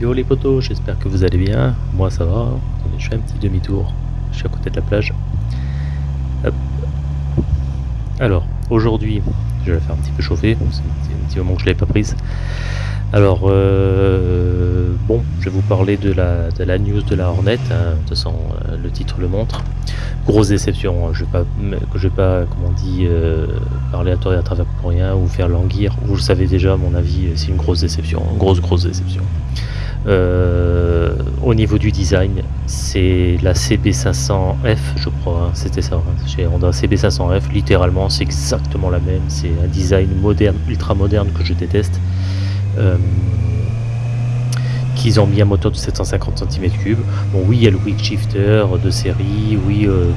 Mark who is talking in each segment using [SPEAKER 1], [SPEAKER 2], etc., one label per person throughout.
[SPEAKER 1] Yo les potos, j'espère que vous allez bien. Moi ça va. je fais un petit demi-tour. Je suis à côté de la plage. Alors, aujourd'hui, je vais la faire un petit peu chauffer. C'est un petit moment que je ne l'ai pas prise. Alors, euh, bon, je vais vous parler de la, news de la Hornet. Hein. De toute façon, euh, le titre le montre. Grosse déception. Hein. Je vais vais pas, comment on dit, euh, parler à tort et à travers pour rien ou faire languir. Vous le savez déjà, à mon avis, c'est une grosse déception. grosse, grosse déception. Au niveau du design, c'est la CB500F, je crois, hein. c'était ça, chez Honda CB500F, littéralement c'est exactement la même, c'est un design moderne, ultra moderne que je déteste. Euh, qu'ils ont mis un moteur de 750 cm3. Bon, oui, il y a le quick shifter de série, oui, euh,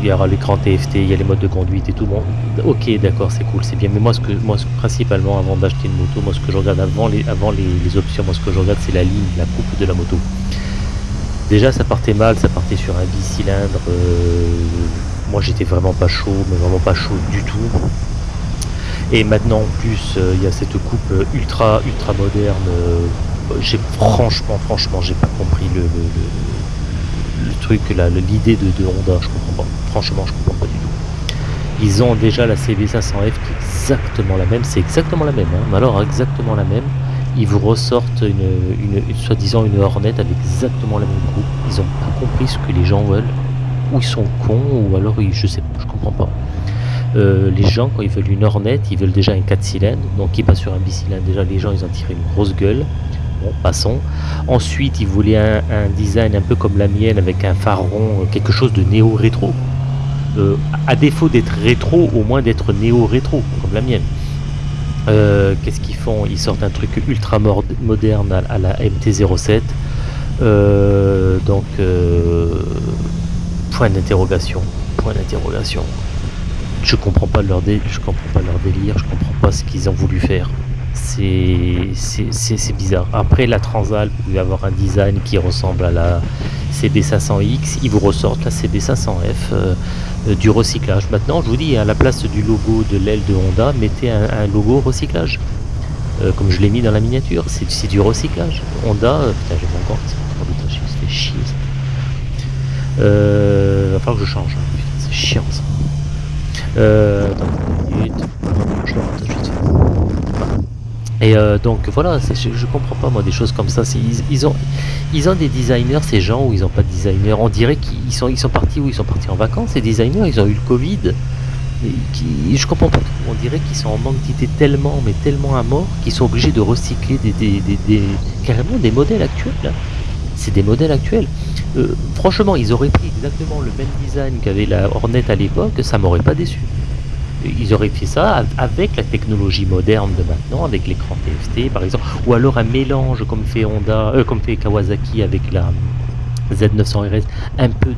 [SPEAKER 1] il y aura l'écran TFT, il y a les modes de conduite et tout. Bon, ok, d'accord, c'est cool, c'est bien. Mais moi, ce que, moi, principalement, avant d'acheter une moto, moi, ce que je regarde avant les, avant les, options, moi, ce que je regarde, c'est la ligne, la coupe de la moto. Déjà, ça partait mal, ça partait sur un bicylindre. Euh, moi, j'étais vraiment pas chaud, mais vraiment pas chaud du tout. Et maintenant en plus euh, il y a cette coupe ultra ultra moderne. J'ai franchement franchement j'ai pas compris le, truc l'idée de, Honda, je comprends pas. Franchement je comprends pas du tout. Ils ont déjà la CB500F qui est exactement la même, c'est exactement la même, hein. mais alors exactement la même. Ils vous ressortent une, une, soi-disant une Hornet avec exactement la même coupe. Ils ont pas compris ce que les gens veulent. Ou ils sont cons, ou alors je sais pas, je comprends pas. Euh, les gens, quand ils veulent une Hornet, ils veulent déjà un 4 cylindres. Donc, ils passent sur un bicylindre. Déjà, les gens, ils ont tiré une grosse gueule. Bon, passons. Ensuite, ils voulaient un, design un peu comme la mienne, avec un phare rond, euh, quelque chose de néo-rétro. Euh, à défaut d'être rétro, au moins d'être néo-rétro, comme la mienne. Qu'est-ce qu'ils font? Ils sortent un truc ultra moderne à, la MT-07. donc, point d'interrogation. Point d'interrogation je comprends pas leur je comprends pas leur délire, je comprends pas ce qu'ils ont voulu faire. C'est bizarre. Après la Transal, vous pouvez avoir un design qui ressemble à la CB500X, ils vous ressortent la CB500F euh, euh, du recyclage. Maintenant, je vous dis, à la place du logo de l'aile de Honda, mettez un, logo recyclage. Euh, comme je l'ai mis dans la miniature, c'est du recyclage. Honda, putain, j'ai mon compte, oh, je fait chier ça. va falloir que je change, hein. c'est chiant ça. Et euh, donc voilà, je, je, comprends pas moi des choses comme ça. Ils, ont, ils ont des designers, ces gens, ou ils ont pas de designers. On dirait qu'ils sont, ils sont partis où ils sont partis en vacances. Ces designers, ils ont eu le Covid. Et qui, je comprends pas On dirait qu'ils sont en manque d'idées tellement, mais tellement à mort, qu'ils sont obligés de recycler des, carrément des modèles actuels. C'est des modèles actuels. Euh, franchement, ils auraient pris exactement le même design qu'avait la Hornet à l'époque, ça m'aurait pas déçu. Ils auraient fait ça avec la technologie moderne de maintenant, avec l'écran TFT par exemple, ou alors un mélange comme fait Honda, euh, comme fait Kawasaki avec la, Z900RS, un peu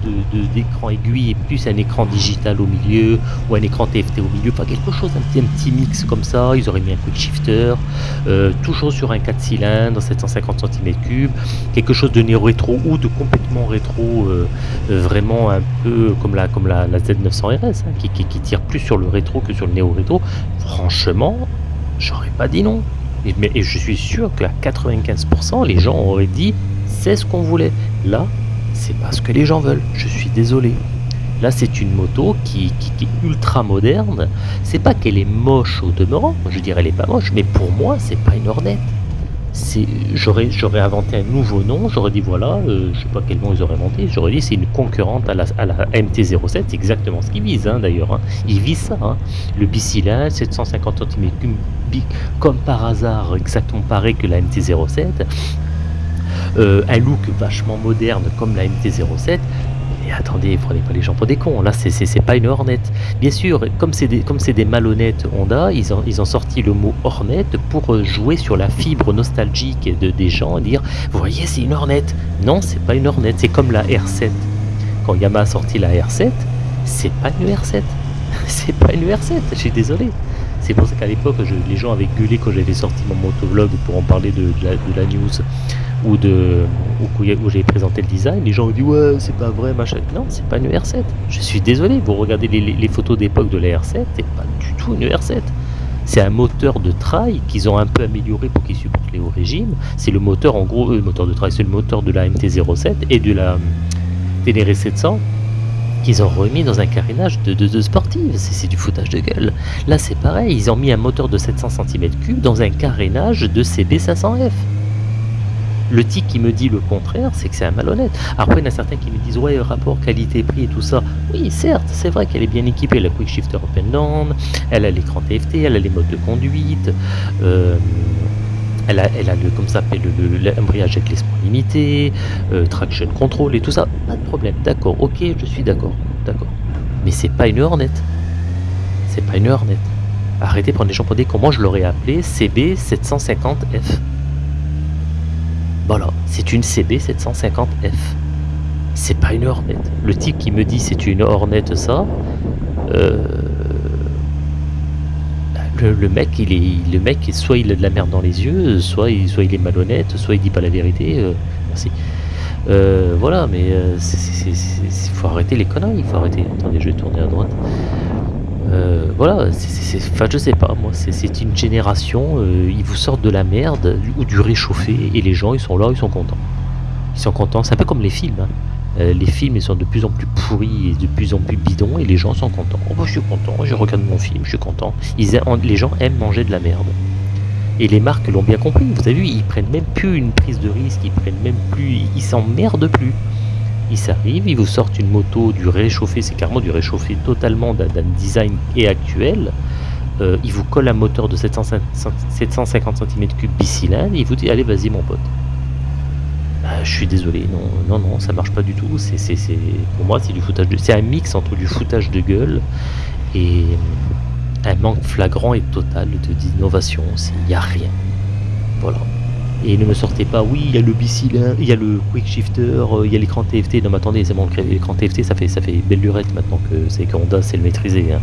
[SPEAKER 1] d'écran de, aiguille et plus un écran digital au milieu ou un écran TFT au milieu, pas quelque chose, un petit, un petit mix comme ça. Ils auraient mis un quick shifter, euh, toujours sur un 4 cylindres, 750 cm3, quelque chose de néo-rétro ou de complètement rétro, euh, euh, vraiment un peu comme la, comme la, Z900RS, hein, qui, qui, tire plus sur le rétro que sur le néo-rétro. Franchement, j'aurais pas dit non. Et, mais, et je suis sûr qu'à 95%, les gens auraient dit c'est ce qu'on voulait. Là, c'est pas ce que les gens veulent. Je suis désolé. Là, c'est une moto qui, qui, est ultra moderne. C'est pas qu'elle est moche au demeurant. Je dirais elle est pas moche, mais pour moi, c'est pas une Hornet. J'aurais inventé un nouveau nom. J'aurais dit voilà, euh, je sais pas quel nom ils auraient inventé. J'aurais dit c'est une concurrente à la, à la MT-07. C'est exactement ce qu'ils visent hein, d'ailleurs. Hein. Ils visent ça. Hein. Le bicylindre, 750 cm3, comme par hasard, exactement pareil que la MT-07 euh, un look vachement moderne comme la MT-07, mais attendez, prenez pas les gens pour des cons, là c'est pas une Hornet. Bien sûr, comme c'est des, des malhonnêtes Honda, ils ont, ils ont sorti le mot Hornet pour jouer sur la fibre nostalgique de, des gens et dire, vous voyez c'est une Hornet. Non, c'est pas une Hornet, c'est comme la R7. Quand Yamaha a sorti la R7, c'est pas une R7. c'est pas une R7, je suis désolé. C'est pour ça qu'à l'époque, les gens avaient gueulé quand j'avais sorti mon motovlog pour en parler de, la, de la news ou de où, j'ai présenté le design, les gens ont dit ouais c'est pas vrai machin. Non, c'est pas une R7. Je suis désolé, vous regardez les, photos d'époque de la R7, c'est pas du tout une R7. C'est un moteur de trail qu'ils ont un peu amélioré pour qu'il supporte les hauts régimes. C'est le moteur, en gros, le moteur de trail, c'est le moteur de la MT-07 et de la Ténéré 700 qu'ils ont remis dans un carénage de, de, de sportive. C'est du foutage de gueule. Là, c'est pareil. Ils ont mis un moteur de 700 cm3 dans un carénage de CB500F. Le tic qui me dit le contraire, c'est que c'est un malhonnête. Après, il y en a certains qui me disent Ouais, rapport qualité-prix et tout ça. Oui, certes, c'est vrai qu'elle est bien équipée. La Quick Shifter and Down, elle a l'écran TFT, elle a les modes de conduite. Euh, elle a, elle a le, comme ça l'embrayage avec l'espoir limité, euh, traction control et tout ça. Pas de problème, d'accord, ok, je suis d'accord, d'accord. Mais c'est pas une Hornet. C'est pas une Hornet. Arrêtez de prendre les gens pour des comment je l'aurais appelé CB750F. Voilà, c'est une CB750F. C'est pas une Hornet. Le type qui me dit c'est une Hornet ça, euh, le, le, mec, il est, le mec, soit il a de la merde dans les yeux, soit il, soit il est malhonnête, soit il dit pas la vérité. Euh, merci. Euh, voilà, mais il faut arrêter les conneries, il faut arrêter. Attendez, je vais tourner à droite. Voilà, enfin je sais pas, moi, c'est une génération, euh, ils vous sortent de la merde ou du réchauffé et les gens ils sont là, ils sont contents. Ils sont contents, c'est un peu comme les films. Hein. Euh, les films ils sont de plus en plus pourris et de plus en plus bidons et les gens sont contents. Oh, bah, je suis content, je regarde mon film, je suis content. Les gens aiment manger de la merde. Et les marques l'ont bien compris, vous avez vu, ils prennent même plus une prise de risque, ils prennent même plus, ils s'emmerdent plus ils s'arrivent, ils vous sortent une moto du réchauffé, c'est carrément du réchauffé totalement d'un design et actuel. Euh, ils vous collent un moteur de 750 cm3 bicylindre et ils vous disent allez vas-y mon pote. Bah, je suis désolé, non, non, non, ça marche pas du tout. C'est, pour moi, c'est du foutage de, c'est un mix entre du foutage de gueule et un manque flagrant et total d'innovation. Il n'y a rien. Voilà. Et ne me sortez pas, oui, il y a le bicylindre, il y a le quick shifter, euh, il y a l'écran TFT. Non, mais attendez, c'est bon, l'écran TFT, ça fait, ça belle lurette maintenant que c'est Honda c'est le maîtriser. Hein.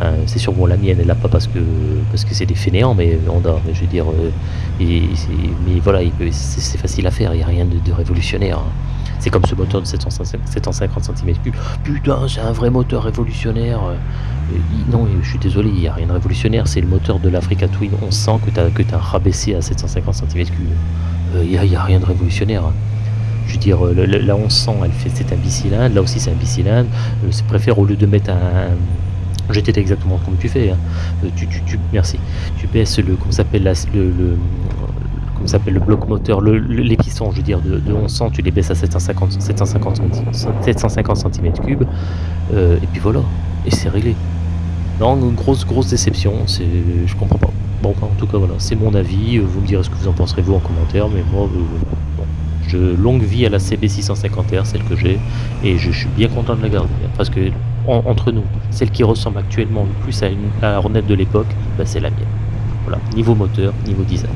[SPEAKER 1] Hein, c'est sûr, bon, la mienne, elle l'a pas parce que parce que c'est des fainéants, mais Honda, mais je veux dire, euh, mais voilà, c'est facile à faire, il n'y a rien de, révolutionnaire. Hein. C'est comme ce moteur de 750 cm3. Putain, c'est un vrai moteur révolutionnaire. Non, je suis désolé, il n'y a rien de révolutionnaire. C'est le moteur de l'Africa Twin On sent que tu as, que rabaissé à 750 cm3. Il n'y a, rien de révolutionnaire. Je veux dire, la 1100, elle fait, c'est un bicylindre. Là aussi, c'est un bicylindre. Euh, c'est préfère au lieu de mettre un, J'étais exactement comme tu fais. Hein. Euh, tu, tu, merci. Tu baisses le, comment s'appelle le, le, s'appelle le bloc moteur, le, les pistons, je veux dire, de, de 1100, tu les baisses à 750, 750, 750 cm3, euh, et puis voilà, et c'est réglé. Non, une grosse, grosse déception, c'est, je comprends pas. Bon, en tout cas, voilà, c'est mon avis, vous me direz ce que vous en penserez vous en commentaire, mais moi, euh, bon, je, longue vie à la CB650R, celle que j'ai, et je, suis bien content de la garder, parce que, entre nous, celle qui ressemble actuellement le plus à, une, à la Hornet de l'époque, bah, c'est la mienne. Voilà, niveau moteur, niveau design.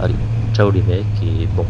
[SPEAKER 1] Allez. Ciao les mecs et bon